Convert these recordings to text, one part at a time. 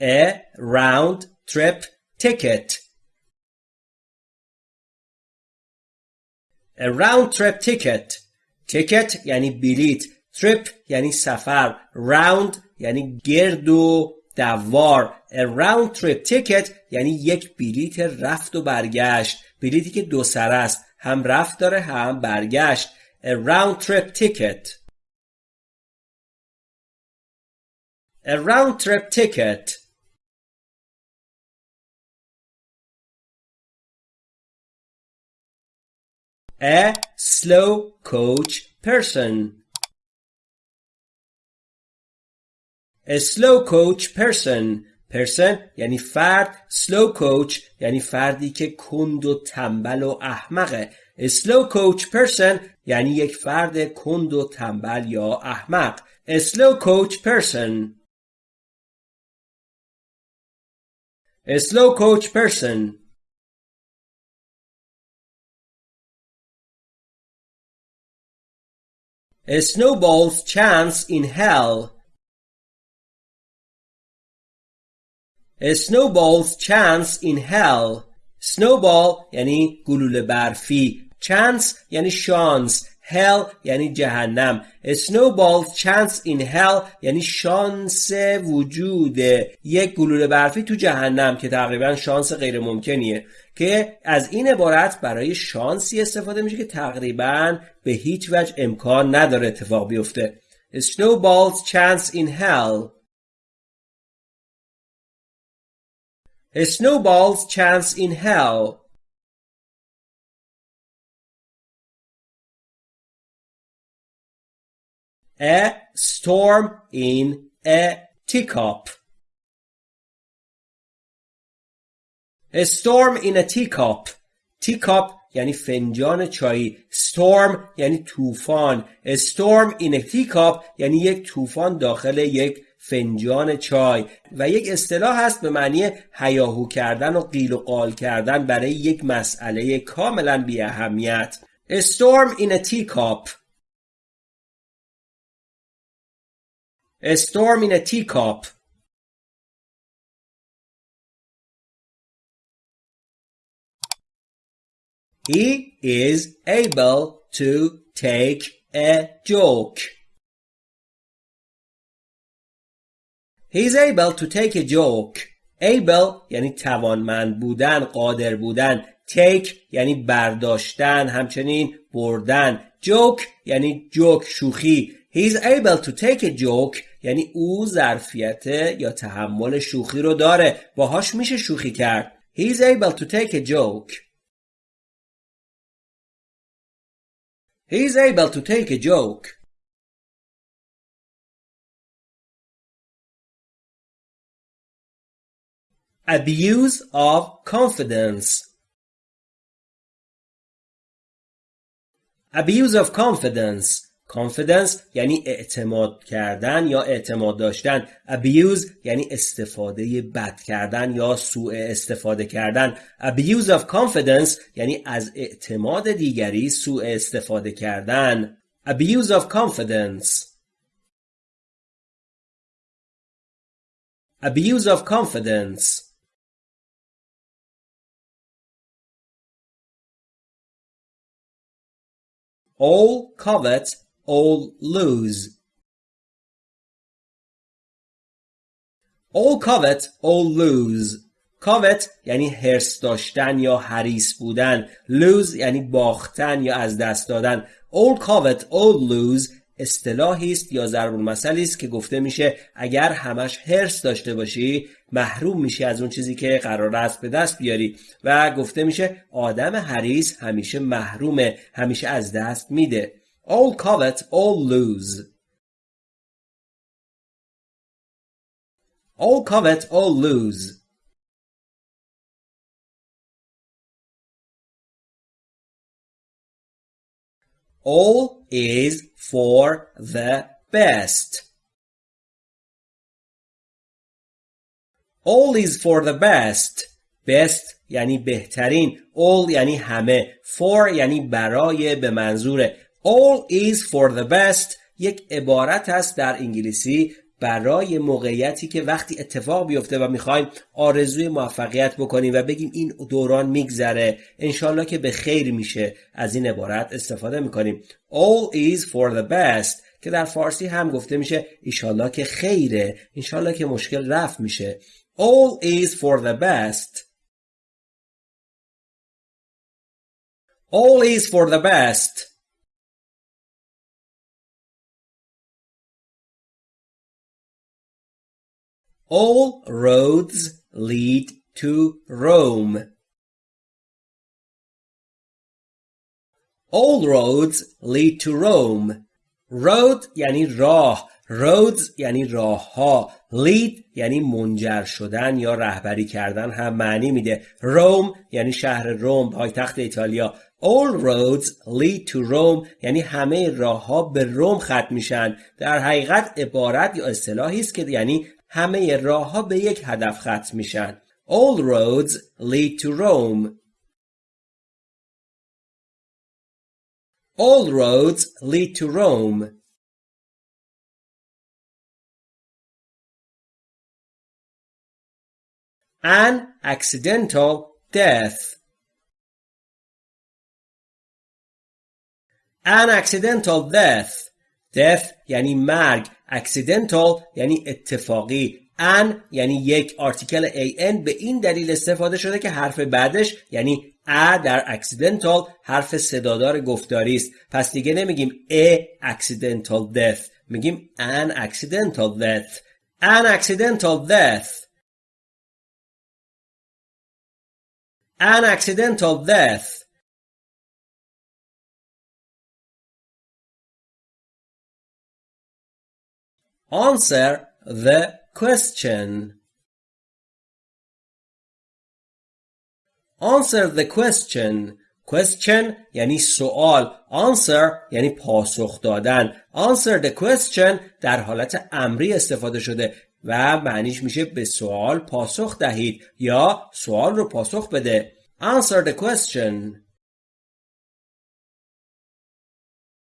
A round trip ticket A round trip ticket ticket یعنی بلیت trip یعنی سفر round یعنی گرد و دوار A round trip ticket یعنی یک بلیت رفت و برگشت بلیتی که دو سر است هم رفت داره هم برگشت A round trip ticket A round trip ticket A slow coach person A slow coach person person یعنی فرد slow coach یعنی فردی که کند و تنبل و احمقه A slow coach person یعنی یک فرد کند و تنبل یا احمق A slow coach person A slow coach person A snowball's chance in hell A snowball's chance in hell snowball یعنی گلوله برفی chance یعنی شانس Hell یعنی جهنم. A snowball's chance in hell یعنی شانس وجود. یک گلوله برفی تو جهنم که تقریبا شانس غیر ممکنیه که از این عبارت برای شانسی استفاده میشه که تقریبا به هیچ وجه امکان نداره اتفاق بیفته. A snowball's chance in hell. A snowball's chance in hell. A storm in a teacup. A storm in a teacup. Teacup یعنی فنجان چایی storm یعنی طوفان A storm in a teacup یعنی یک طوفان داخل یک فنجان چای و یک اصطلاح هست به معنی هیاهو کردن و قیل و قال کردن برای یک مسئله کاملا بی اهمیت A storm in a teacup. A storm in a teacup He is able to take a joke. He is able to take a joke. Able یعنی توانمند بودن، قادر بودن. take یعنی برداشتن، همچنین بردن. joke یعنی جوک شوخی. He is able to take a joke یعنی او ظرفیت یا تحمل شوخی رو داره. باهاش میشه شوخی کرد. He is able to take a joke. He is able to take a joke. Abuse of confidence. Abuse of confidence. Confidence یعنی اعتماد کردن یا اعتماد داشتن. Abuse یعنی استفاده بد کردن یا سوء استفاده کردن. Abuse of confidence یعنی از اعتماد دیگری سوء استفاده کردن. Abuse of confidence. Abuse of confidence. All covet all lose. All covet, all lose. covet یعنی هرس داشتن یا حریص بودن. lose یعنی باختن یا از دست دادن. all covet, all lose اصطلاحی است یا ضرب المثلی است که گفته میشه اگر همش هرس داشته باشی محروم میشی از اون چیزی که قرار است به دست بیاری و گفته میشه آدم حریص همیشه محرومه همیشه از دست میده All covet, all lose. All covet, all lose. All is for the best. All is for the best. Best یعنی بهترین. All یعنی همه. For یعنی برای به منظور All is for the best یک عبارت است در انگلیسی برای موقعیتی که وقتی اتفاق بیفته و می‌خوایم آرزوی موفقیت بکنیم و بگیم این دوران میگذره انشالله که به خیر میشه از این عبارت استفاده می‌کنیم. All is for the best که در فارسی هم گفته میشه ایشالله که خیره انشالله که مشکل رفت میشه. All is for the best. All is for the best. All roads lead to Rome. All roads lead to Rome. Road یعنی راه. Roads یعنی راه ها. Lead یعنی منجر شدن یا رهبری کردن هم معنی میده. Rome یعنی شهر روم پایتخت ایتالیا. All roads lead to Rome یعنی همه راه ها به روم ختم میشن. در حقیقت عبارت یا اصطلاحی است که یعنی همه راه ها به یک هدف ختم میشن. All roads lead to Rome. All roads lead to Rome. An accidental death. An accidental death. Death یعنی مرگ. Accidental یعنی اتفاقی. ان یعنی یک. آرتیکل an به این دلیل استفاده شده که حرف بعدش یعنی ا در accidental حرف صدادار گفتاری است. پس دیگه نمیگیم a accidental death. میگیم an accidental death. An accidental death. An accidental death. Answer the question. Answer the question. Question یعنی سوال. Answer یعنی پاسخ دادن. Answer the question در حالت امری استفاده شده و معنیش میشه به سوال پاسخ دهید یا سوال رو پاسخ بده. Answer the question.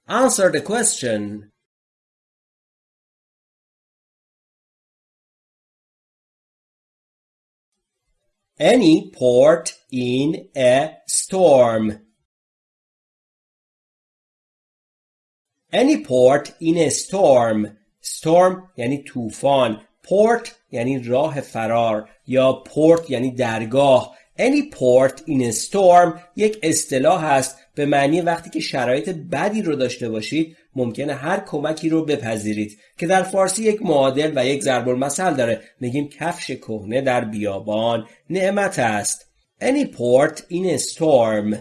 Answer the question. Any port in a storm. Any port in a storm. Storm یعنی طوفان. port یعنی راه فرار یا پورت یعنی درگاه. Any port in a storm یک اصطلاح است به معنی وقتی که شرایط بدی رو داشته باشید ممکنه هر کمکی رو بپذیرید. که در فارسی یک معادل و یک ضرب المثل داره. میگیم کفش کهنه در بیابان نعمت است. Any port in a storm.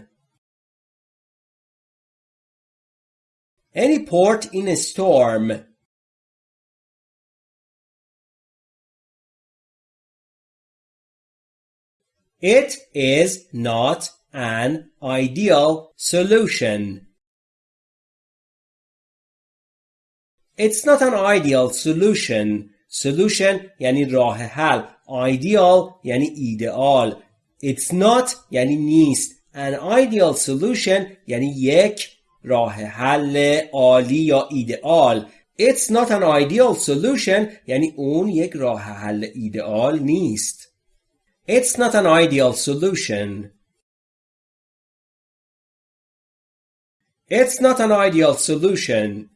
Any port in a storm. It is not an ideal solution. It's not an ideal solution. Solution یعنی راه حل. Ideal یعنی ایدئال. It's not یعنی نیست. An ideal solution یعنی یک راه حل عالی یا ایدئال. It's not an ideal solution یعنی اون یک راه حل ایدئال نیست. It's not an ideal solution. It's not an ideal solution.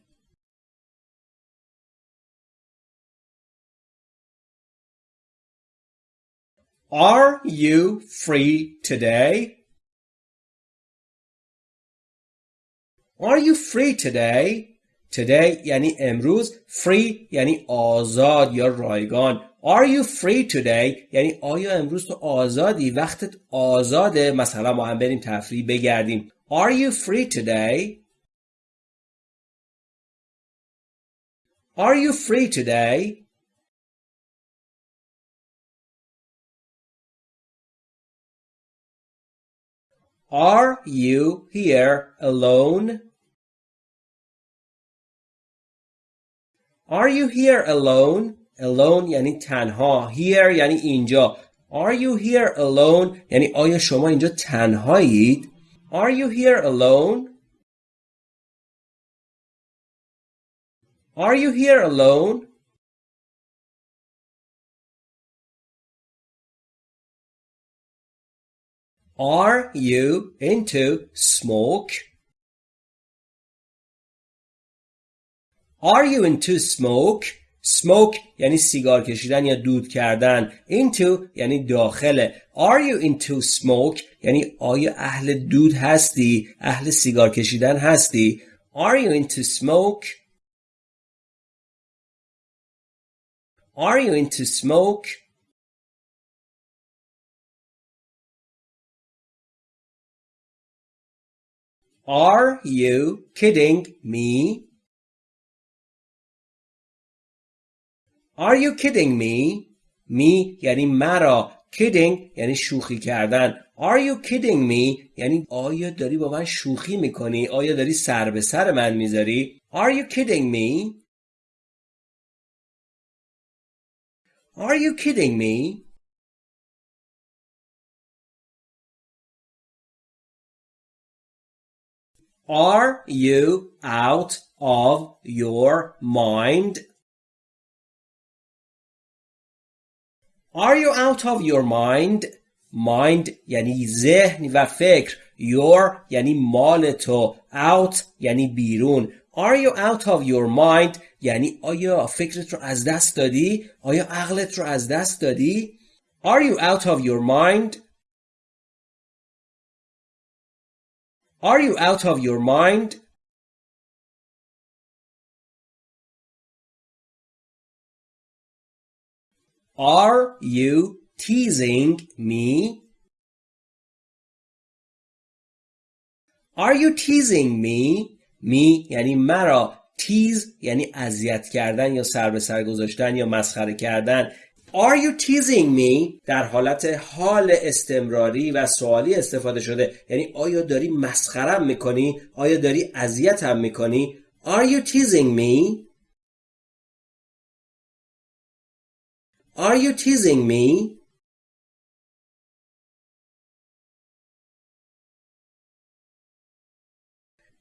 Are you free today? Are you free today? Today یعنی امروز free یعنی آزاد یا رایگان Are you free today یعنی آیا امروز تو آزادی وقتت آزاده مثلا ما هم بریم تفریح بگردیم Are you free today Are you free today Are you here alone? Are you here alone? Alone یعنی تنها. Here یعنی اینجا. Are you here alone? یعنی آیا شما اینجا تنهایید؟ Are you here alone? Are you here alone? Are you into smoke? Are you into smoke? smoke یعنی سیگار کشیدن یا دود کردن into یعنی داخل are you into smoke یعنی آیا اهل دود هستی اهل سیگار کشیدن هستی are you into smoke are you into smoke Are you kidding me? Are you kidding me? Me یعنی مرا kidding یعنی شوخی کردن Are you kidding me یعنی آیا داری با من شوخی می‌کنی آیا داری سر به سر من می‌ذاری Are you kidding me Are you kidding me Are you out of your mind? Are you out of your mind? Mind یعنی ذهن و فکر Your یعنی مال تو Out یعنی بیرون Are you out of your mind? یعنی آیا فکرت رو از دست دادی؟ آیا عقلت رو از دست دادی؟ Are you out of your mind? Are you out of your mind? Are you teasing me? Are you teasing me? می یعنی مرا تیز یعنی اذیت کردن یا سر به سر گذاشتن یا مسخره کردن Are you teasing me? در حالت حال استمراری و سوالی استفاده شده. یعنی آیا داری مسخرم می‌کنی؟ آیا داری اذیتم می‌کنی؟ Are you teasing me? Are you teasing me?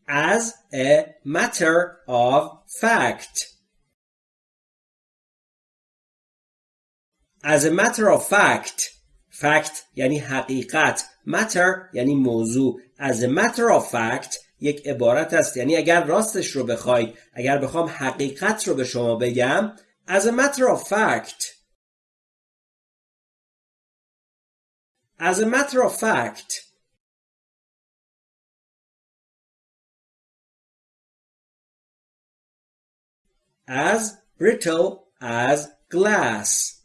As a matter of fact. As a matter of fact fact یعنی حقیقت matter یعنی موضوع As a matter of fact یک عبارت است یعنی اگر راستش رو بخواید اگر بخوام حقیقت رو به شما بگم As a matter of fact As a matter of fact As brittle as glass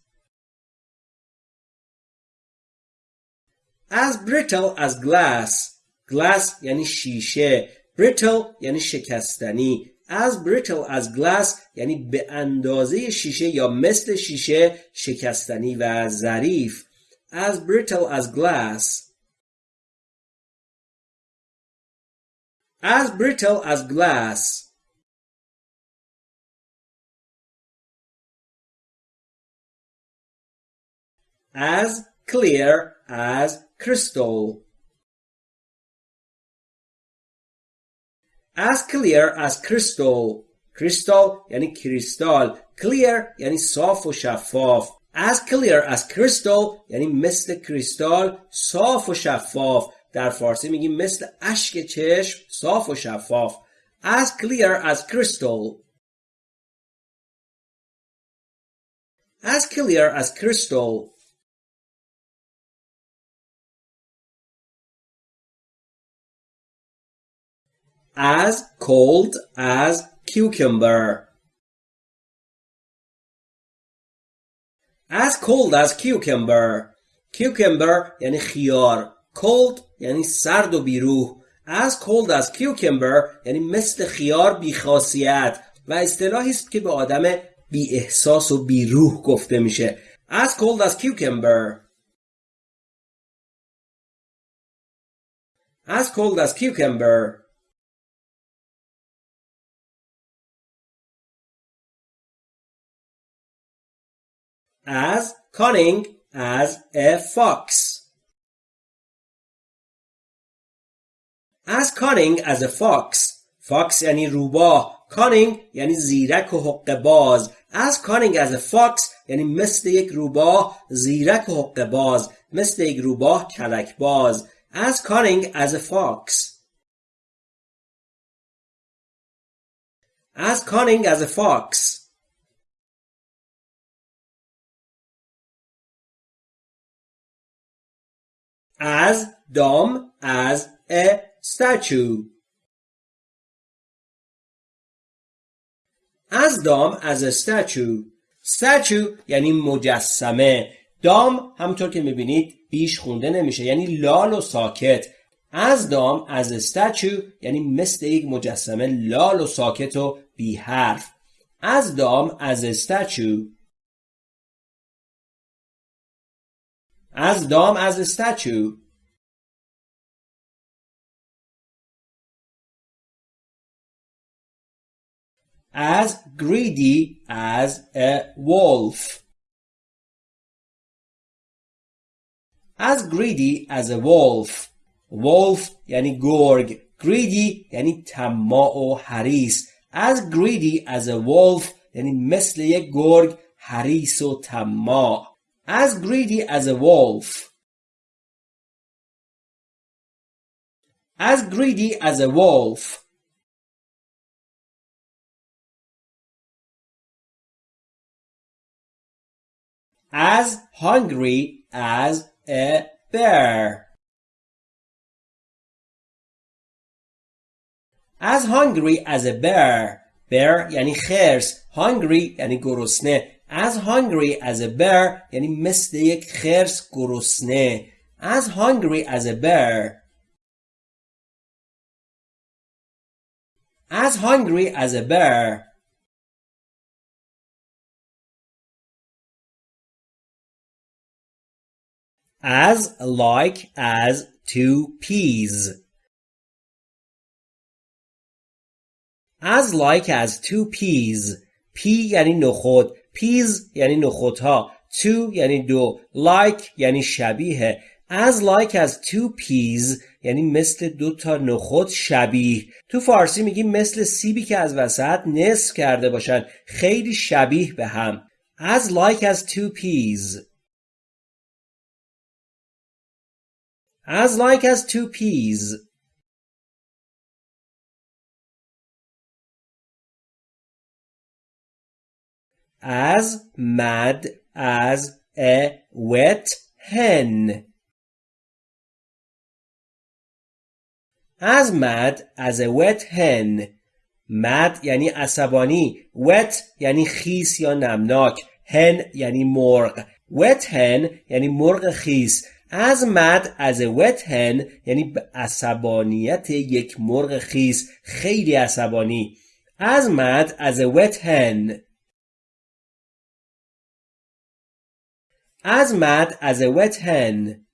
as brittle as glass glass یعنی شیشه brittle یعنی شکستنی as brittle as glass یعنی به اندازه شیشه یا مثل شیشه شکستنی و ظریف as brittle as glass as brittle as glass as clear as crystal as clear as crystal crystal یعنی کریستال clear یعنی صاف و شفاف as clear as crystal یعنی مثل کریستال صاف و شفاف در فارسی میگیم مثل اشک چشم صاف و شفاف as clear as crystal as clear as crystal As cold as cucumber as cold as cucumber cucumber یعنی خیار cold یعنی سرد و بیروح as cold as cucumber یعنی مثل خیار بیخاصیت و اصطلاحی است که به آدم بی احساس و بیروح گفته میشه as cold as cucumber as cold as cucumber as cunning as a fox. As cunning as a fox. Fox یعنی روباه. Cunning یعنی زیرک و حق باز. As cunning as a fox یعنی مثل یک روباه زیرک و حق باز. مثل یک روباه کلک باز. As cunning as a fox. As cunning as a fox. As dumb as a statue. As dumb as a statue. یعنی مجسمه دام همونطور که می‌بینید بیش خونده نمیشه یعنی لال و ساکت از دام از استچو یعنی مثل یک مجسمه لال و ساکت و بی حرف از دام از استچو از دام از استچو as greedy as a wolf as greedy as a wolf wolf یعنی گرگ greedy یعنی طماع و حریص as greedy as a wolf یعنی مثل یک گرگ حریص و طماع as greedy as a wolf as greedy as a wolf as hungry as a bear as hungry as a bear bear یعنی خرس hungry یعنی گرسنه As hungry as a bear یعنی مثل یک خرس گرسنه as hungry as a bear as hungry as a bear as like as two peas as like as two peas پی یعنی نخود پیز یعنی نخودها two یعنی دو like یعنی شبیه. As like as two peas یعنی مثل دو تا نخود شبیه. تو فارسی میگیم مثل سیبی که از وسط نصف کرده باشن خیلی شبیه به هم. As like as two peas. As like as two peas. As mad as a wet hen. As mad as a wet hen. mad یعنی عصبانی wet یعنی خیس یا نمناک. hen یعنی مرغ. wet hen یعنی مرغ خیس. as mad as a wet hen یعنی عصبانیت یک مرغ خیس. خیلی عصبانی. as mad as a wet hen as mad as a wet hen